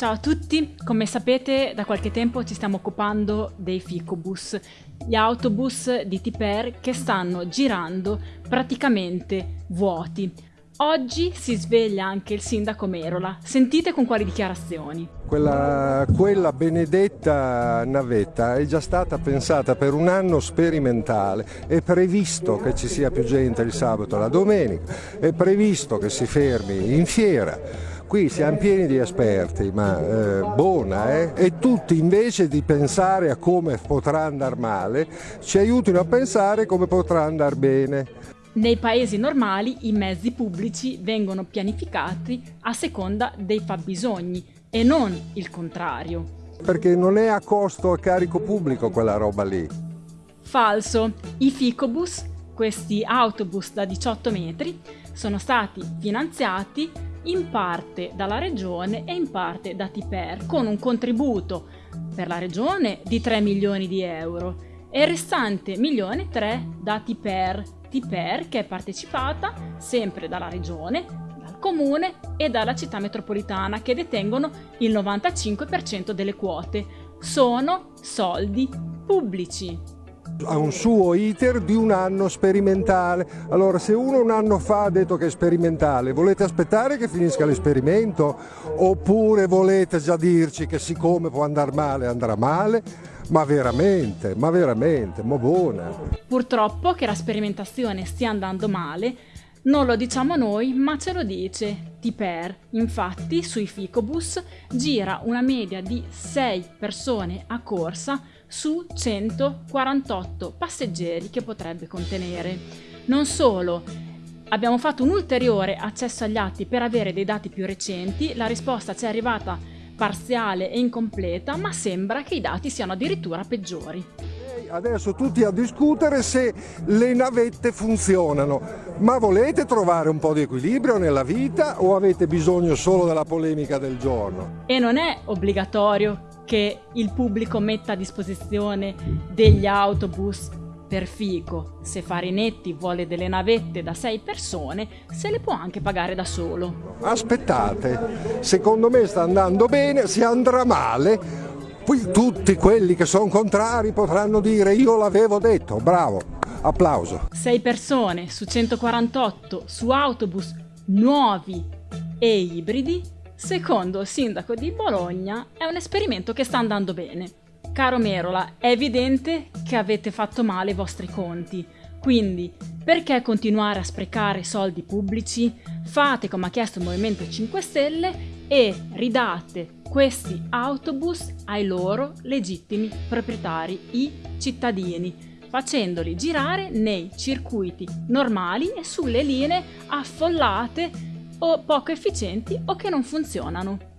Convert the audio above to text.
Ciao a tutti, come sapete da qualche tempo ci stiamo occupando dei ficobus, gli autobus di Tiper che stanno girando praticamente vuoti. Oggi si sveglia anche il sindaco Merola, sentite con quali dichiarazioni. Quella, quella, benedetta navetta è già stata pensata per un anno sperimentale, è previsto che ci sia più gente il sabato e la domenica, è previsto che si fermi in fiera Qui siamo pieni di esperti, ma eh, buona, eh? E tutti invece di pensare a come potrà andare male, ci aiutino a pensare come potrà andare bene. Nei paesi normali i mezzi pubblici vengono pianificati a seconda dei fabbisogni e non il contrario. Perché non è a costo a carico pubblico quella roba lì. Falso. I ficobus, questi autobus da 18 metri, sono stati finanziati in parte dalla regione e in parte da Tiper, con un contributo per la regione di 3 milioni di euro e il restante milione 3 da Tiper, Tiper che è partecipata sempre dalla regione, dal comune e dalla città metropolitana che detengono il 95% delle quote. Sono soldi pubblici ha un suo iter di un anno sperimentale. Allora se uno un anno fa ha detto che è sperimentale, volete aspettare che finisca l'esperimento? Oppure volete già dirci che siccome può andare male andrà male? Ma veramente, ma veramente, ma buona. Purtroppo che la sperimentazione stia andando male non lo diciamo noi, ma ce lo dice Tiper. Infatti, sui Ficobus gira una media di 6 persone a corsa su 148 passeggeri che potrebbe contenere. Non solo, abbiamo fatto un ulteriore accesso agli atti per avere dei dati più recenti, la risposta ci è arrivata parziale e incompleta, ma sembra che i dati siano addirittura peggiori adesso tutti a discutere se le navette funzionano, ma volete trovare un po' di equilibrio nella vita o avete bisogno solo della polemica del giorno? E non è obbligatorio che il pubblico metta a disposizione degli autobus per fico. Se Farinetti vuole delle navette da sei persone, se le può anche pagare da solo. Aspettate, secondo me sta andando bene, se andrà male poi tutti quelli che sono contrari potranno dire io l'avevo detto, bravo, applauso. 6 persone su 148 su autobus nuovi e ibridi, secondo il sindaco di Bologna, è un esperimento che sta andando bene. Caro Merola, è evidente che avete fatto male i vostri conti, quindi perché continuare a sprecare soldi pubblici? Fate come ha chiesto il Movimento 5 Stelle e ridate questi autobus ai loro legittimi proprietari, i cittadini, facendoli girare nei circuiti normali e sulle linee affollate o poco efficienti o che non funzionano.